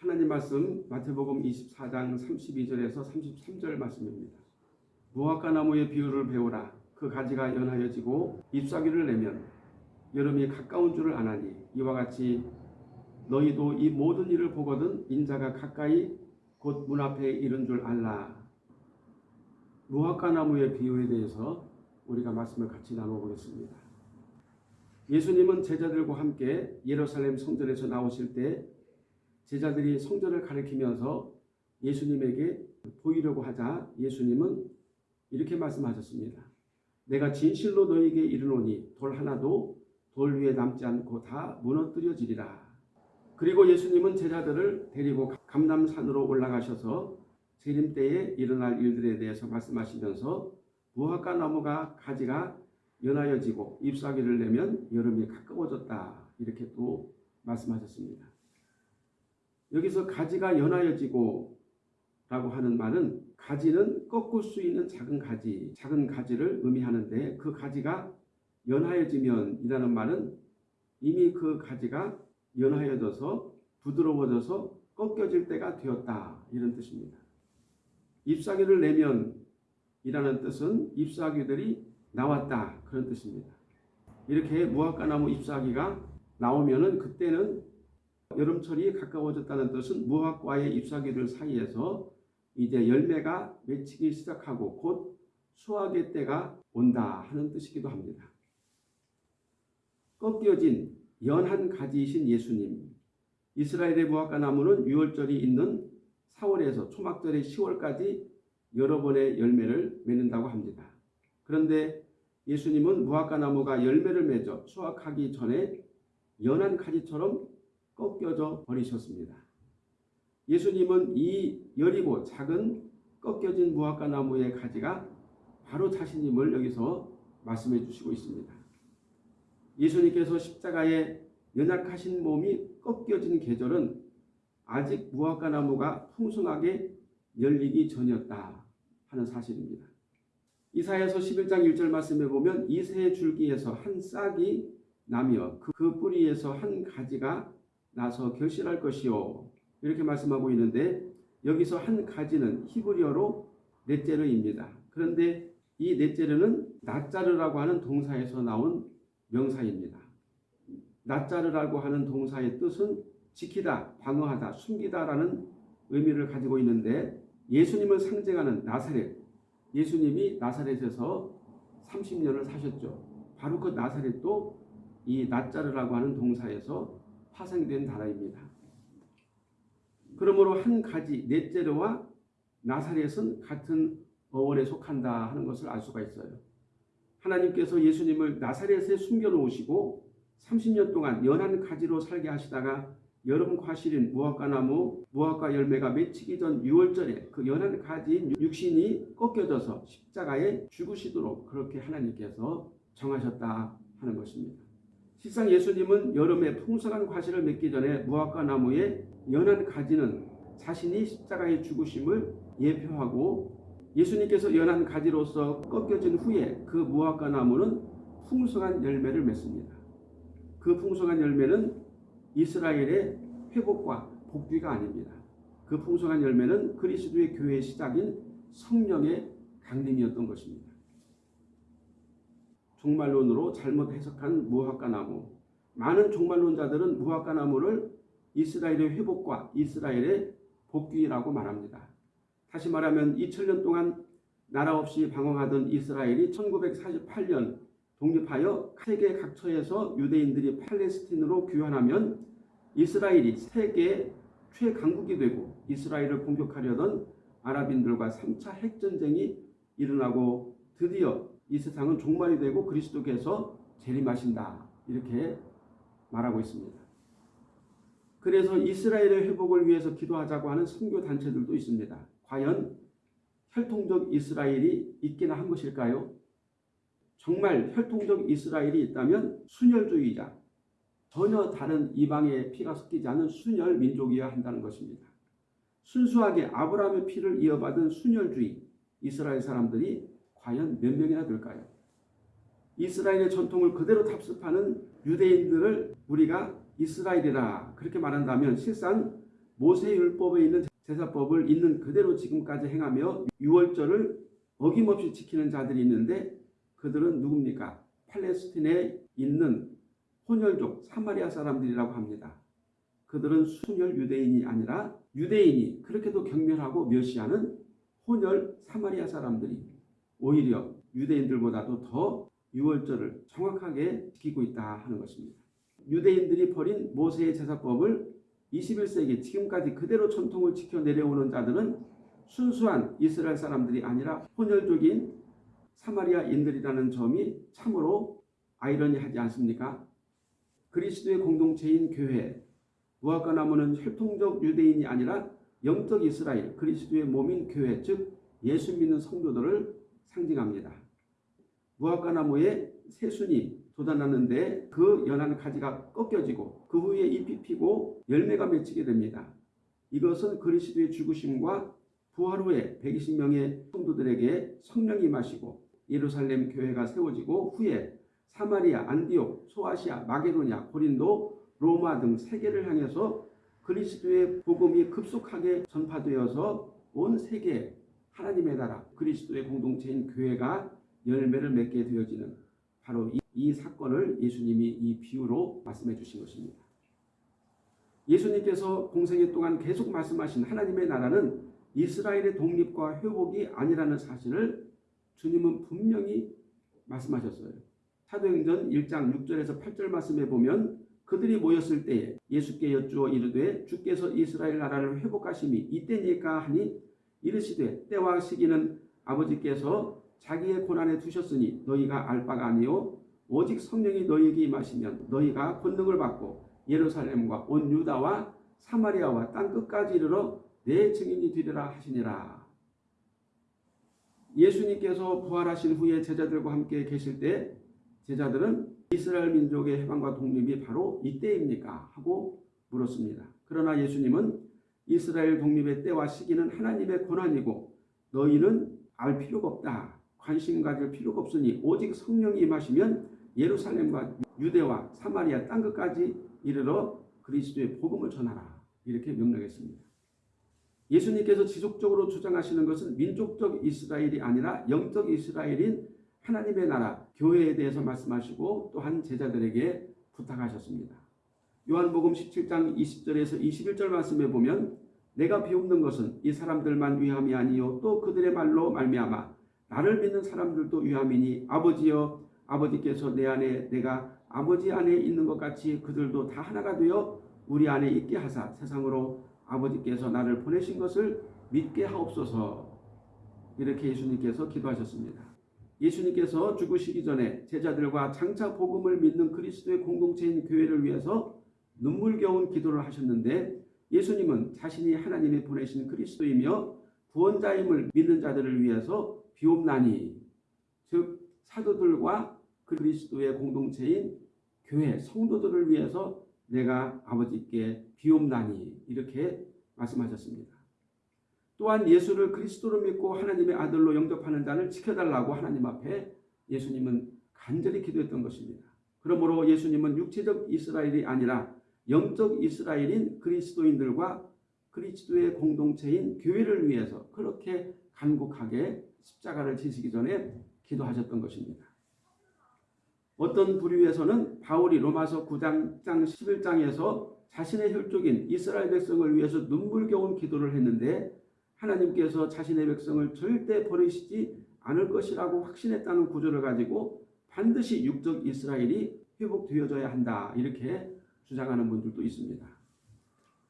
하나님 말씀 마태복음 24장 32절에서 33절 말씀입니다. 무화과 나무의 비유를 배우라. 그 가지가 연하여지고 잎사귀를 내면 여름이 가까운 줄을 아나니 이와 같이 너희도 이 모든 일을 보거든 인자가 가까이 곧 문 앞에 이른 줄 알라. 무화과 나무의 비유에 대해서 우리가 말씀을 같이 나눠보겠습니다. 예수님은 제자들과 함께 예루살렘 성전에서 나오실 때 제자들이 성전을 가리키면서 예수님에게 보이려고 하자 예수님은 이렇게 말씀하셨습니다. 내가 진실로 너에게 이르노니 돌 하나도 돌 위에 남지 않고 다 무너뜨려지리라. 그리고 예수님은 제자들을 데리고 감남산으로 올라가셔서 재림 때에 일어날 일들에 대해서 말씀하시면서 무화과 나무가 가지가 연하여지고 잎사귀를 내면 여름이 가까워졌다. 이렇게 또 말씀하셨습니다. 여기서 가지가 연하여지고 라고 하는 말은 가지는 꺾을 수 있는 작은 가지, 작은 가지를 의미하는데 그 가지가 연하여지면 이라는 말은 이미 그 가지가 연하여져서 부드러워져서 꺾여질 때가 되었다. 이런 뜻입니다. 잎사귀를 내면 이라는 뜻은 잎사귀들이 나왔다. 그런 뜻입니다. 이렇게 무화과나무 잎사귀가 나오면 은 그때는 여름철이 가까워졌다는 뜻은 무화과의 잎사귀들 사이에서 이제 열매가 맺히기 시작하고 곧 수확의 때가 온다 하는 뜻이기도 합니다. 꺾여진 연한 가지이신 예수님 이스라엘의 무화과 나무는 6월절이 있는 4월에서 초막절의 10월까지 여러 번의 열매를 맺는다고 합니다. 그런데 예수님은 무화과 나무가 열매를 맺어 수확하기 전에 연한 가지처럼 꺾여져 버리셨습니다. 예수님은 이 여리고 작은 꺾여진 무화과 나무의 가지가 바로 자신임을 여기서 말씀해 주시고 있습니다. 예수님께서 십자가에 연약하신 몸이 꺾여진 계절은 아직 무화과 나무가 풍성하게 열리기 전이었다 하는 사실입니다. 이사야서 11장 1절 말씀에 보면 이새 줄기에서 한 싹이 나며 그, 그 뿌리에서 한 가지가 나서 결실할 것이요 이렇게 말씀하고 있는데 여기서 한 가지는 히브리어로 넷제르입니다. 그런데 이 넷제르는 낫자르라고 하는 동사에서 나온 명사입니다. 낫자르라고 하는 동사의 뜻은 지키다, 방어하다, 숨기다라는 의미를 가지고 있는데 예수님을 상징하는 나사렛, 예수님이 나사렛에서 30년을 사셨죠. 바로 그 나사렛도 이 낫자르라고 하는 동사에서 파생된 단어입니다. 그러므로 한 가지 넷제르와 나사렛은 같은 어원에 속한다 하는 것을 알 수가 있어요. 하나님께서 예수님을 나사렛에 숨겨놓으시고 30년 동안 연한 가지로 살게 하시다가 여름 과실인 무화과 나무, 무화과 열매가 맺히기 전 6월절에 그 연한 가지인 육신이 꺾여져서 십자가에 죽으시도록 그렇게 하나님께서 정하셨다 하는 것입니다. 실상 예수님은 여름에 풍성한 과실을 맺기 전에 무화과 나무의 연한 가지는 자신이 십자가에 죽으심을 예표하고 예수님께서 연한 가지로서 꺾여진 후에 그 무화과 나무는 풍성한 열매를 맺습니다. 그 풍성한 열매는 이스라엘의 회복과 복귀가 아닙니다. 그 풍성한 열매는 그리스도의 교회의 시작인 성령의 강림이었던 것입니다. 종말론으로 잘못 해석한 무화과 나무. 많은 종말론자들은 무화과 나무를 이스라엘의 회복과 이스라엘의 복귀라고 말합니다. 다시 말하면 2000년 동안 나라 없이 방황하던 이스라엘이 1948년 독립하여 세계 각처에서 유대인들이 팔레스틴으로 귀환하면 이스라엘이 세계 최강국이 되고 이스라엘을 공격하려던 아랍인들과 3차 핵전쟁이 일어나고 드디어 이 세상은 종말이 되고 그리스도께서 재림하신다. 이렇게 말하고 있습니다. 그래서 이스라엘의 회복을 위해서 기도하자고 하는 선교 단체들도 있습니다. 과연 혈통적 이스라엘이 있기나 한 것일까요? 정말 혈통적 이스라엘이 있다면 순혈주의자, 전혀 다른 이방의 피가 섞이지 않은 순혈 민족이어야 한다는 것입니다. 순수하게 아브라함의 피를 이어받은 순혈주의 이스라엘 사람들이 과연 몇 명이나 될까요? 이스라엘의 전통을 그대로 답습하는 유대인들을 우리가 이스라엘이라 그렇게 말한다면 실상 모세 율법에 있는 제사법을 있는 그대로 지금까지 행하며 유월절을 어김없이 지키는 자들이 있는데 그들은 누굽니까? 팔레스틴에 있는 혼혈족 사마리아 사람들이라고 합니다. 그들은 순혈 유대인이 아니라 유대인이 그렇게도 경멸하고 멸시하는 혼혈 사마리아 사람들이 오히려 유대인들보다도 더 유월절을 정확하게 지키고 있다 하는 것입니다. 유대인들이 버린 모세의 제사법을 21세기 지금까지 그대로 전통을 지켜 내려오는 자들은 순수한 이스라엘 사람들이 아니라 혼혈족인 사마리아인들이라는 점이 참으로 아이러니하지 않습니까? 그리스도의 공동체인 교회, 무화과 나무는 혈통적 유대인이 아니라 영적 이스라엘, 그리스도의 몸인 교회, 즉 예수 믿는 성도들을 상징합니다. 무화과 나무에 새순이 돋아났는데 그 연한 가지가 꺾여지고 그 후에 잎이 피고 열매가 맺히게 됩니다. 이것은 그리스도의 죽으심과 부활 후에 120명의 성도들에게 성령이 마시고 예루살렘 교회가 세워지고 후에 사마리아, 안디옥, 소아시아, 마게도냐, 고린도, 로마 등 세계를 향해서 그리스도의 복음이 급속하게 전파되어서 온 세계 하나님의 나라 그리스도의 공동체인 교회가 열매를 맺게 되어지는 바로 이, 이 사건을 예수님이 이 비유로 말씀해 주신 것입니다. 예수님께서 공생애 동안 계속 말씀하신 하나님의 나라는 이스라엘의 독립과 회복이 아니라는 사실을 주님은 분명히 말씀하셨어요. 사도행전 1장 6절에서 8절 말씀에 보면 그들이 모였을 때에 예수께 여쭈어 이르되 주께서 이스라엘 나라를 회복하심이 이때니까 하니 이르시되 때와 시기는 아버지께서 자기의 고난에 두셨으니 너희가 알 바가 아니요 오직 성령이 너희에게 임하시면 너희가 권능을 받고 예루살렘과 온 유다와 사마리아와 땅 끝까지 이르러 내 증인이 되리라 하시니라. 예수님께서 부활하신 후에 제자들과 함께 계실 때 제자들은 이스라엘 민족의 해방과 독립이 바로 이때입니까? 하고 물었습니다. 그러나 예수님은 이스라엘 독립의 때와 시기는 하나님의 권한이고 너희는 알 필요가 없다. 관심 가질 필요가 없으니 오직 성령이 임하시면 예루살렘과 유대와 사마리아 땅 끝까지 이르러 그리스도의 복음을 전하라. 이렇게 명령했습니다. 예수님께서 지속적으로 주장하시는 것은 민족적 이스라엘이 아니라 영적 이스라엘인 하나님의 나라, 교회에 대해서 말씀하시고 또한 제자들에게 부탁하셨습니다. 요한복음 17장 20절에서 21절 말씀에 보면 내가 비웃는 것은 이 사람들만 위함이 아니요 또 그들의 말로 말미암아 나를 믿는 사람들도 위함이니 아버지여 아버지께서 내 안에 내가 아버지 안에 있는 것 같이 그들도 다 하나가 되어 우리 안에 있게 하사 세상으로 아버지께서 나를 보내신 것을 믿게 하옵소서 이렇게 예수님께서 기도하셨습니다. 예수님께서 죽으시기 전에 제자들과 장차 복음을 믿는 그리스도의 공동체인 교회를 위해서 눈물겨운 기도를 하셨는데 예수님은 자신이 하나님이 보내신 그리스도이며 구원자임을 믿는 자들을 위해서 비옵나니 즉 사도들과 그리스도의 공동체인 교회 성도들을 위해서 내가 아버지께 비옵나니 이렇게 말씀하셨습니다. 또한 예수를 그리스도로 믿고 하나님의 아들로 영접하는 자를 지켜달라고 하나님 앞에 예수님은 간절히 기도했던 것입니다. 그러므로 예수님은 육체적 이스라엘이 아니라 영적 이스라엘인 그리스도인들과 그리스도의 공동체인 교회를 위해서 그렇게 간곡하게 십자가를 지시기 전에 기도하셨던 것입니다. 어떤 부류에서는 바울이 로마서 9장 11장에서 자신의 혈족인 이스라엘 백성을 위해서 눈물겨운 기도를 했는데 하나님께서 자신의 백성을 절대 버리시지 않을 것이라고 확신했다는 구조를 가지고 반드시 육적 이스라엘이 회복되어져야 한다 이렇게 주장하는 분들도 있습니다.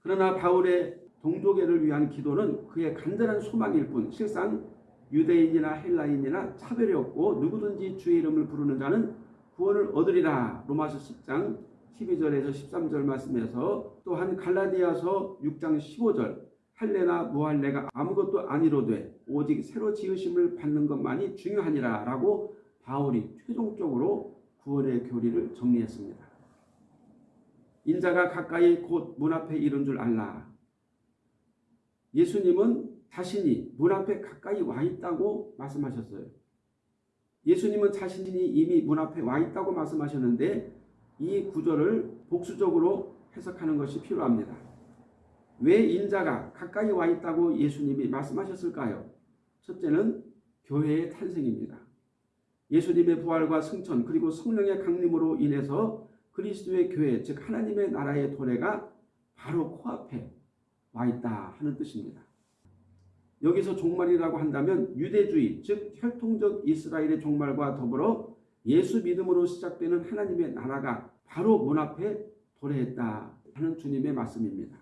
그러나 바울의 동족애를 위한 기도는 그의 간절한 소망일 뿐 실상 유대인이나 헬라인이나 차별이 없고 누구든지 주의 이름을 부르는 자는 구원을 얻으리라 로마서 10장 12절에서 13절 말씀에서 또한 갈라디아서 6장 15절 할례나 무할례가 아무것도 아니로되 오직 새로 지으심을 받는 것만이 중요하니라 라고 바울이 최종적으로 구원의 교리를 정리했습니다. 인자가 가까이 곧 문 앞에 이른 줄 알라. 예수님은 자신이 문 앞에 가까이 와 있다고 말씀하셨어요. 예수님은 자신이 이미 문 앞에 와 있다고 말씀하셨는데 이 구절을 복수적으로 해석하는 것이 필요합니다. 왜 인자가 가까이 와 있다고 예수님이 말씀하셨을까요? 첫째는 교회의 탄생입니다. 예수님의 부활과 승천 그리고 성령의 강림으로 인해서 그리스도의 교회 즉 하나님의 나라의 도래가 바로 코앞에 와 있다 하는 뜻입니다. 여기서 종말이라고 한다면 유대주의 즉 혈통적 이스라엘의 종말과 더불어 예수 믿음으로 시작되는 하나님의 나라가 바로 문 앞에 도래했다 하는 주님의 말씀입니다.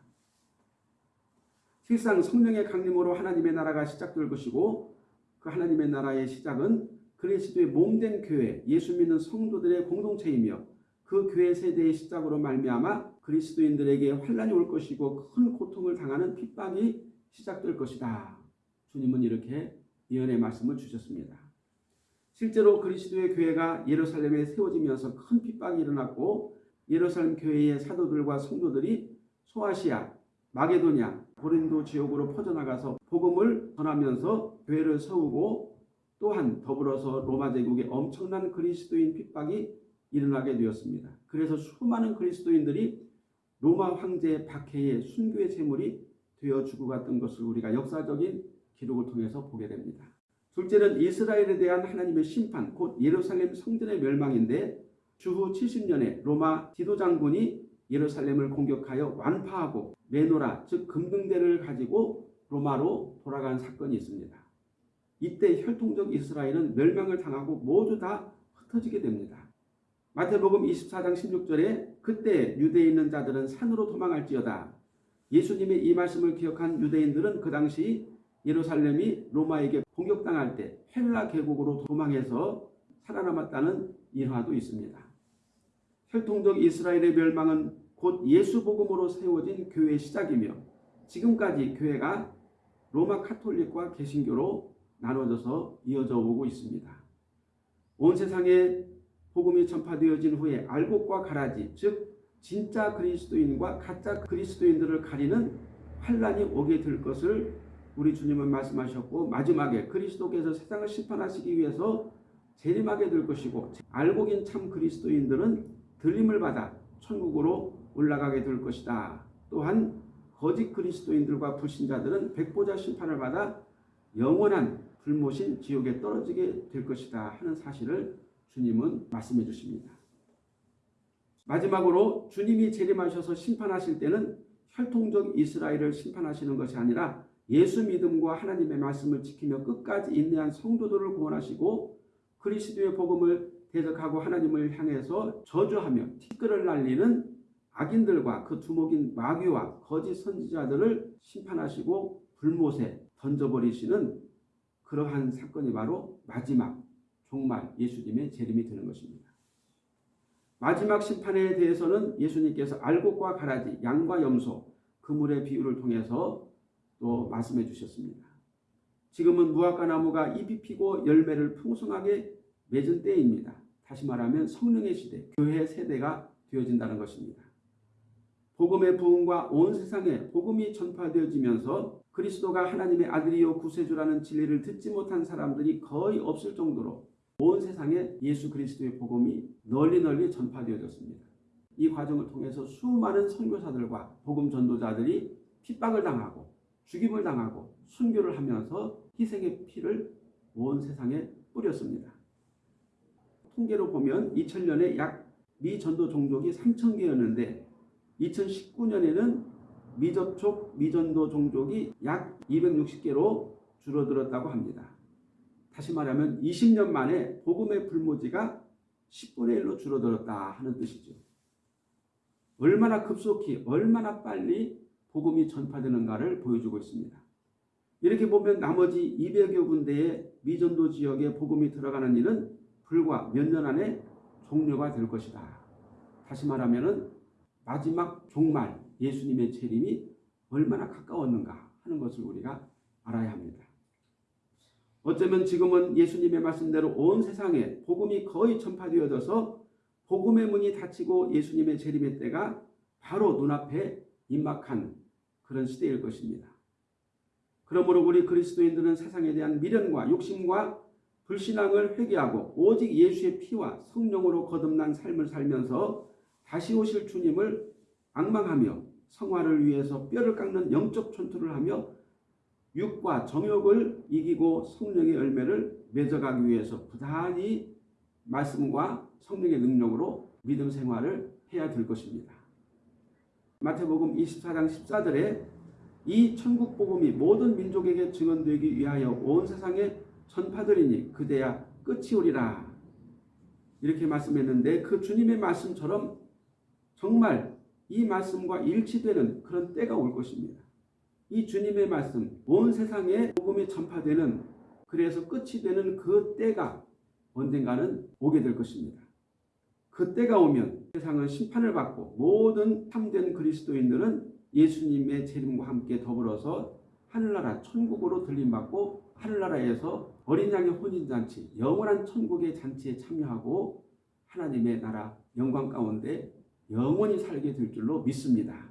실상 성령의 강림으로 하나님의 나라가 시작될 것이고 그 하나님의 나라의 시작은 그리스도의 몸된 교회, 예수 믿는 성도들의 공동체이며 그 교회 세대의 시작으로 말미암아 그리스도인들에게 환란이 올 것이고 큰 고통을 당하는 핍박이 시작될 것이다. 주님은 이렇게 예언의 말씀을 주셨습니다. 실제로 그리스도의 교회가 예루살렘에 세워지면서 큰 핍박이 일어났고 예루살렘 교회의 사도들과 성도들이 소아시아, 마게도냐, 고린도 지역으로 퍼져나가서 복음을 전하면서 교회를 세우고 또한 더불어서 로마 제국의 엄청난 그리스도인 핍박이 일어나게 되었습니다. 그래서 수많은 그리스도인들이 로마 황제 박해의 순교의 제물이 되어 주고 갔던 것을 우리가 역사적인 기록을 통해서 보게 됩니다. 둘째는 이스라엘에 대한 하나님의 심판, 곧 예루살렘 성전의 멸망인데 주후 70년에 로마 지도장군이 예루살렘을 공격하여 완파하고 메노라 즉 금등대를 가지고 로마로 돌아간 사건이 있습니다. 이때 혈통적 이스라엘은 멸망을 당하고 모두 다 흩어지게 됩니다. 마태복음 24장 16절에 그때 유대에 있는 자들은 산으로 도망할지어다. 예수님의 이 말씀을 기억한 유대인들은 그 당시 예루살렘이 로마에게 공격당할 때 헬라 계곡으로 도망해서 살아남았다는 일화도 있습니다. 혈통적 이스라엘의 멸망은 곧 예수 복음으로 세워진 교회의 시작이며 지금까지 교회가 로마 카톨릭과 개신교로 나눠져서 이어져 오고 있습니다. 온 세상에 복음이 전파되어진 후에 알곡과 가라지 즉 진짜 그리스도인과 가짜 그리스도인들을 가리는 환란이 오게 될 것을 우리 주님은 말씀하셨고 마지막에 그리스도께서 세상을 심판하시기 위해서 재림하게 될 것이고 알곡인 참 그리스도인들은 들림을 받아 천국으로 올라가게 될 것이다. 또한 거짓 그리스도인들과 불신자들은 백보자 심판을 받아 영원한 불모신 지옥에 떨어지게 될 것이다 하는 사실을 주님은 말씀해 주십니다. 마지막으로 주님이 재림하셔서 심판하실 때는 혈통적 이스라엘을 심판하시는 것이 아니라 예수 믿음과 하나님의 말씀을 지키며 끝까지 인내한 성도들을 구원하시고 그리스도의 복음을 대적하고 하나님을 향해서 저주하며 티끌을 날리는 악인들과 그 두목인 마귀와 거짓 선지자들을 심판하시고 불못에 던져버리시는 그러한 사건이 바로 마지막 종말 예수님의 재림이 되는 것입니다. 마지막 심판에 대해서는 예수님께서 알곡과 가라지, 양과 염소, 그물의 비유를 통해서 또 말씀해 주셨습니다. 지금은 무화과 나무가 잎이 피고 열매를 풍성하게 맺은 때입니다. 다시 말하면 성령의 시대, 교회 세대가 되어진다는 것입니다. 복음의 부흥과 온 세상에 복음이 전파되어지면서 그리스도가 하나님의 아들이요 구세주라는 진리를 듣지 못한 사람들이 거의 없을 정도로 온 세상에 예수 그리스도의 복음이 널리 널리 전파되어졌습니다. 이 과정을 통해서 수많은 선교사들과 복음 전도자들이 핍박을 당하고 죽임을 당하고 순교를 하면서 희생의 피를 온 세상에 뿌렸습니다. 통계로 보면 2000년에 약 미 전도 종족이 3,000개였는데 2019년에는 미접촉 미전도 종족이 약 260개로 줄어들었다고 합니다. 다시 말하면 20년 만에 복음의 불모지가 10분의 1로 줄어들었다 하는 뜻이죠. 얼마나 급속히 얼마나 빨리 복음이 전파되는가를 보여주고 있습니다. 이렇게 보면 나머지 200여 군데의 미전도 지역에 복음이 들어가는 일은 불과 몇 년 안에 종료가 될 것이다. 다시 말하면 마지막 종말 예수님의 재림이 얼마나 가까웠는가 하는 것을 우리가 알아야 합니다. 어쩌면 지금은 예수님의 말씀대로 온 세상에 복음이 거의 전파되어져서 복음의 문이 닫히고 예수님의 재림의 때가 바로 눈앞에 임박한 그런 시대일 것입니다. 그러므로 우리 그리스도인들은 세상에 대한 미련과 욕심과 불신앙을 회개하고 오직 예수의 피와 성령으로 거듭난 삶을 살면서 다시 오실 주님을 악망하며 성화를 위해서 뼈를 깎는 영적 전투를 하며 육과 정욕을 이기고 성령의 열매를 맺어가기 위해서 부단히 말씀과 성령의 능력으로 믿음 생활을 해야 될 것입니다. 마태복음 24장 14절에 이 천국 복음이 모든 민족에게 증언되기 위하여 온 세상에 전파되리니 그대야 끝이 오리라. 이렇게 말씀했는데 그 주님의 말씀처럼 정말 이 말씀과 일치되는 그런 때가 올 것입니다. 이 주님의 말씀, 온 세상에 복음이 전파되는 그래서 끝이 되는 그 때가 언젠가는 오게 될 것입니다. 그 때가 오면 세상은 심판을 받고 모든 참된 그리스도인들은 예수님의 재림과 함께 더불어서 하늘나라 천국으로 들림받고 하늘나라에서 어린 양의 혼인잔치 영원한 천국의 잔치에 참여하고 하나님의 나라 영광 가운데 영원히 살게 될 줄로 믿습니다.